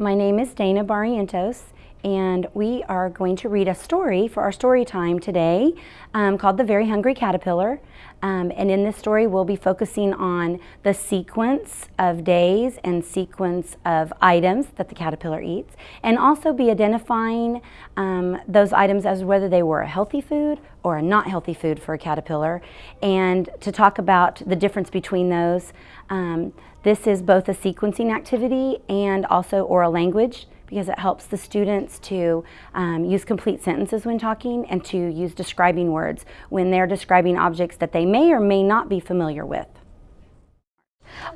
My name is Dana Barrientos, and we are going to read a story for our story time today um, called The Very Hungry Caterpillar. Um, and in this story, we'll be focusing on the sequence of days and sequence of items that the caterpillar eats, and also be identifying um, those items as whether they were a healthy food or a not healthy food for a caterpillar, and to talk about the difference between those. Um, this is both a sequencing activity and also oral language because it helps the students to um, use complete sentences when talking and to use describing words when they're describing objects that they may or may not be familiar with.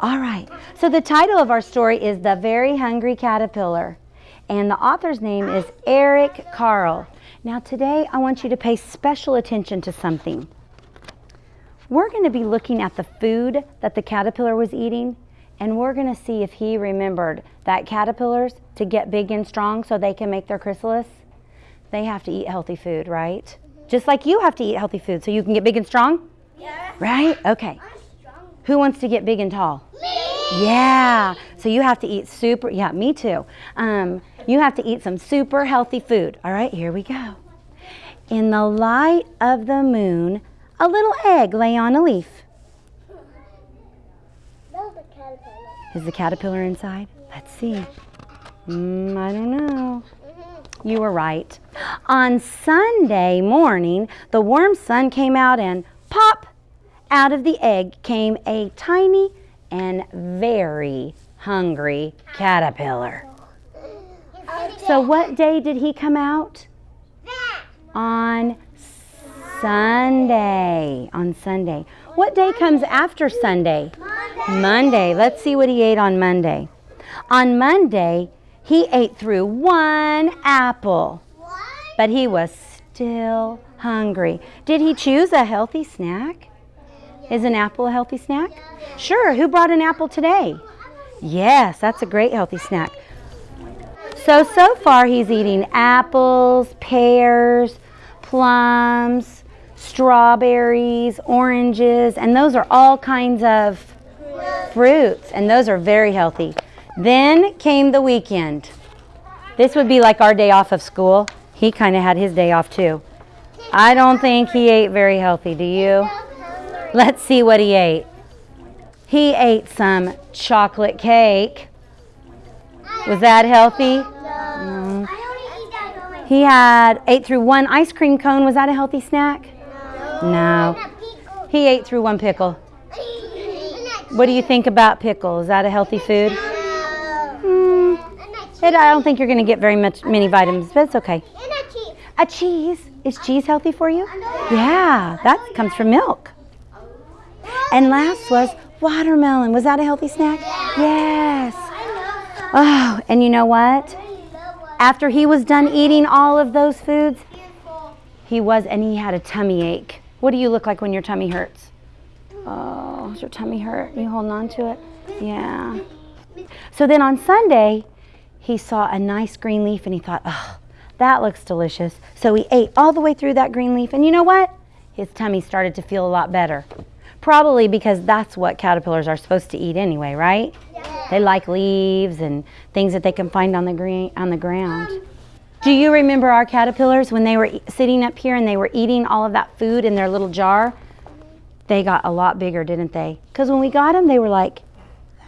All right, so the title of our story is The Very Hungry Caterpillar, and the author's name is Eric Carle. Now today I want you to pay special attention to something. We're going to be looking at the food that the caterpillar was eating and we're going to see if he remembered that caterpillars, to get big and strong so they can make their chrysalis, they have to eat healthy food, right? Mm-hmm. Just like you have to eat healthy food so you can get big and strong? Yeah. Right? Okay. Who wants to get big and tall? Me. Yeah. So you have to eat super, yeah, me too. Um, you have to eat some super healthy food. All right, here we go. In the light of the moon, a little egg lay on a leaf. Is the caterpillar inside? Let's see. Mm, I don't know. You were right. On Sunday morning, the warm sun came out and pop! Out of the egg came a tiny and very hungry caterpillar. So what day did he come out? On Sunday. On Sunday. What day comes after Sunday? Monday. Monday. Let's see what he ate on Monday. On Monday, he ate through one apple. But he was still hungry. Did he choose a healthy snack? Is an apple a healthy snack? Sure. Who brought an apple today? Yes, that's a great healthy snack. So, so far he's eating apples, pears, plums, strawberries, oranges, and those are all kinds of fruits, and those are very healthy. Then came the weekend. This would be like our day off of school. He kind of had his day off too. I don't think he ate very healthy, do you? Let's see what he ate. He ate some chocolate cake. Was that healthy? No. He had ate through one ice cream cone. Was that a healthy snack? No. He ate through one pickle. What do you think about pickle? Is that a healthy food? Mm, I don't think you're going to get very much many vitamins, but it's okay. A cheese. Is cheese healthy for you? Yeah, that comes from milk. And last was watermelon. Was that a healthy snack? Yes. Oh, and you know what? After he was done eating all of those foods, he was, and he had a tummy ache. What do you look like when your tummy hurts? Oh, does your tummy hurt? You holding on to it? Yeah. So then on Sunday, he saw a nice green leaf and he thought, oh, that looks delicious. So he ate all the way through that green leaf. And you know what? His tummy started to feel a lot better. Probably because that's what caterpillars are supposed to eat anyway, right? Yeah. They like leaves and things that they can find on the green on the ground. Um, Do you remember our caterpillars when they were sitting up here and they were eating all of that food in their little jar? they got a lot bigger, didn't they? Because when we got them, they were like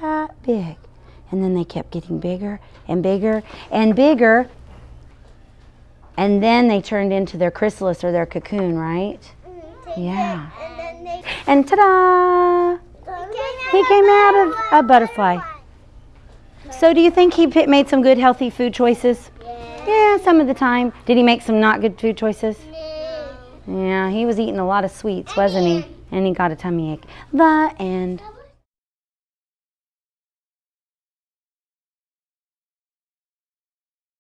that big. And then they kept getting bigger and bigger and bigger. And then they turned into their chrysalis or their cocoon, right? Yeah. And ta-da! He came out of a butterfly. So do you think he made some good healthy food choices? Yeah, some of the time. Did he make some not good food choices? Yeah, he was eating a lot of sweets, wasn't he? and he got a tummy ache. The end.